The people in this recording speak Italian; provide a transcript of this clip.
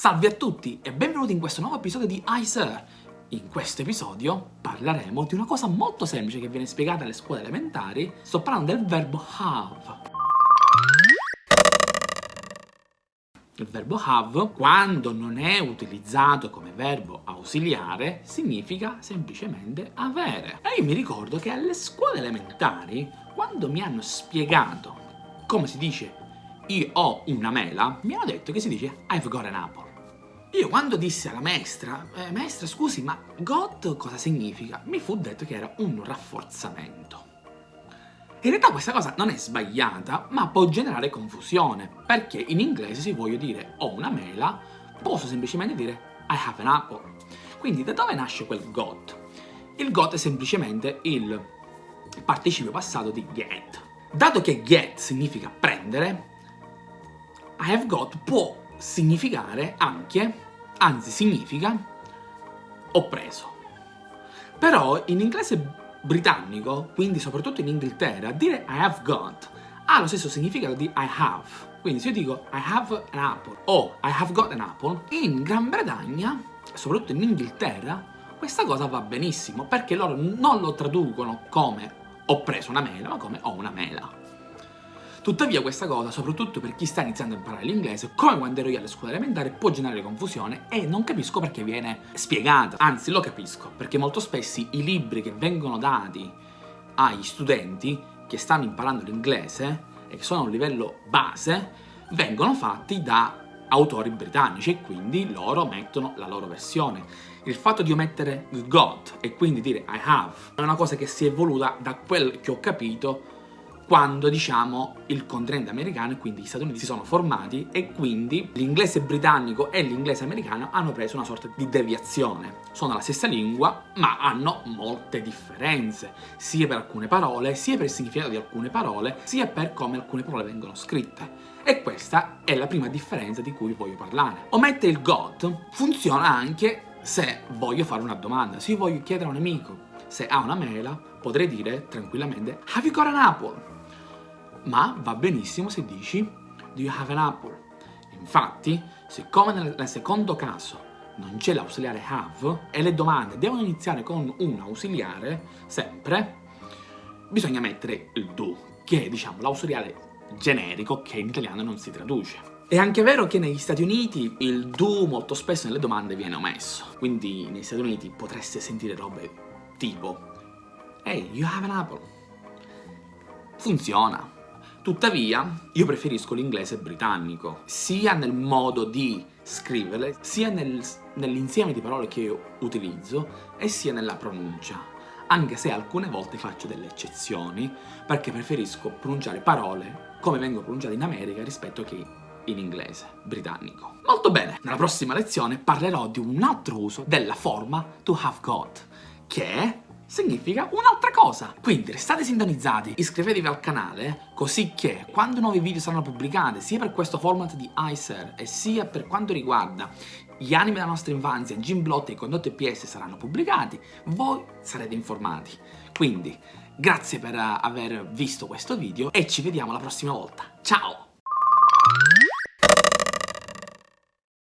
Salve a tutti e benvenuti in questo nuovo episodio di iSir. In questo episodio parleremo di una cosa molto semplice che viene spiegata alle scuole elementari. Sto parlando del verbo have. Il verbo have, quando non è utilizzato come verbo ausiliare, significa semplicemente avere. E io mi ricordo che alle scuole elementari, quando mi hanno spiegato come si dice io ho una mela, mi hanno detto che si dice I've got an apple. Io quando dissi alla maestra, eh, maestra scusi ma got cosa significa? Mi fu detto che era un rafforzamento. In realtà questa cosa non è sbagliata, ma può generare confusione, perché in inglese se voglio dire ho una mela, posso semplicemente dire I have an apple. Quindi da dove nasce quel got? Il got è semplicemente il participio passato di get. Dato che get significa prendere, I have got può significare anche, anzi significa, ho preso. Però in inglese britannico, quindi soprattutto in Inghilterra, dire I have got ha lo stesso significato di I have. Quindi se io dico I have an apple o I have got an apple, in Gran Bretagna, soprattutto in Inghilterra, questa cosa va benissimo perché loro non lo traducono come ho preso una mela, ma come ho una mela. Tuttavia questa cosa, soprattutto per chi sta iniziando a imparare l'inglese, come quando ero io alle scuole elementari, può generare confusione e non capisco perché viene spiegata. Anzi, lo capisco, perché molto spesso i libri che vengono dati agli studenti che stanno imparando l'inglese e che sono a un livello base, vengono fatti da autori britannici e quindi loro mettono la loro versione. Il fatto di omettere got e quindi dire I have è una cosa che si è evoluta da quel che ho capito quando, diciamo, il continente americano e quindi gli Stati Uniti si sono formati e quindi l'inglese britannico e l'inglese americano hanno preso una sorta di deviazione. Sono la stessa lingua, ma hanno molte differenze, sia per alcune parole, sia per il significato di alcune parole, sia per come alcune parole vengono scritte. E questa è la prima differenza di cui voglio parlare. Omettere il got funziona anche se voglio fare una domanda, se io voglio chiedere a un amico se ha una mela, potrei dire tranquillamente Have you got an apple? Ma va benissimo se dici Do you have an apple? Infatti, siccome nel, secondo caso non c'è l'ausiliare have e le domande devono iniziare con un ausiliare, sempre, bisogna mettere il do, che è diciamo l'ausiliare generico che in italiano non si traduce. È anche vero che negli Stati Uniti il do molto spesso nelle domande viene omesso, quindi negli Stati Uniti potreste sentire robe tipo Hey, you have an apple? Funziona, Tuttavia, io preferisco l'inglese britannico, sia nel modo di scriverle, sia nel, nell'insieme di parole che io utilizzo, e sia nella pronuncia. Anche se alcune volte faccio delle eccezioni, perché preferisco pronunciare parole come vengono pronunciate in America rispetto che in inglese britannico. Molto bene, nella prossima lezione parlerò di un altro uso della forma to have got, che significa un'altra cosa. Quindi restate sintonizzati, iscrivetevi al canale, così che quando nuovi video saranno pubblicati, sia per questo format di iSer e sia per quanto riguarda gli anime della nostra infanzia, Gymblot e i condotti PS saranno pubblicati, voi sarete informati. Quindi, grazie per aver visto questo video e ci vediamo la prossima volta. Ciao!